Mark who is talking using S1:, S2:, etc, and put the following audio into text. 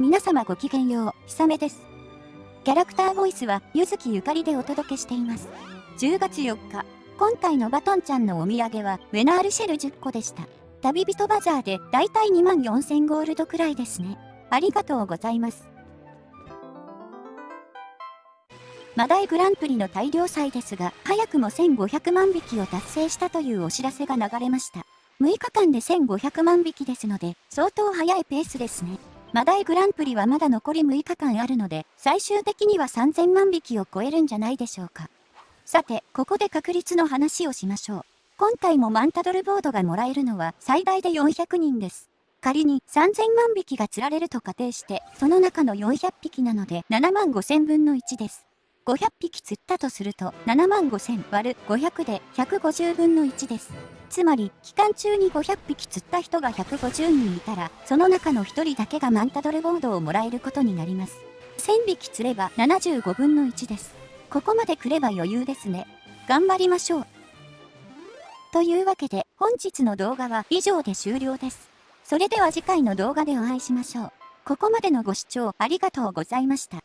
S1: 皆様ごきげんよう、ひさめです。キャラクターボイスは、ゆずきゆかりでお届けしています。10月4日、今回のバトンちゃんのお土産は、ウェナールシェル10個でした。旅人バザーで、だいたい2万4000ゴールドくらいですね。ありがとうございます。マダイグランプリの大量祭ですが、早くも1500万匹を達成したというお知らせが流れました。6日間で1500万匹ですので、相当早いペースですね。マダイグランプリはまだ残り6日間あるので、最終的には3000万匹を超えるんじゃないでしょうか。さて、ここで確率の話をしましょう。今回もマンタドルボードがもらえるのは最大で400人です。仮に3000万匹が釣られると仮定して、その中の400匹なので7万5000分の1です。500匹釣ったとすると7万5000割る500で150分の1です。つまり、期間中に500匹釣った人が150人いたら、その中の1人だけがマンタドルボードをもらえることになります。1000匹釣れば75分の1です。ここまで来れば余裕ですね。頑張りましょう。というわけで、本日の動画は以上で終了です。それでは次回の動画でお会いしましょう。ここまでのご視聴ありがとうございました。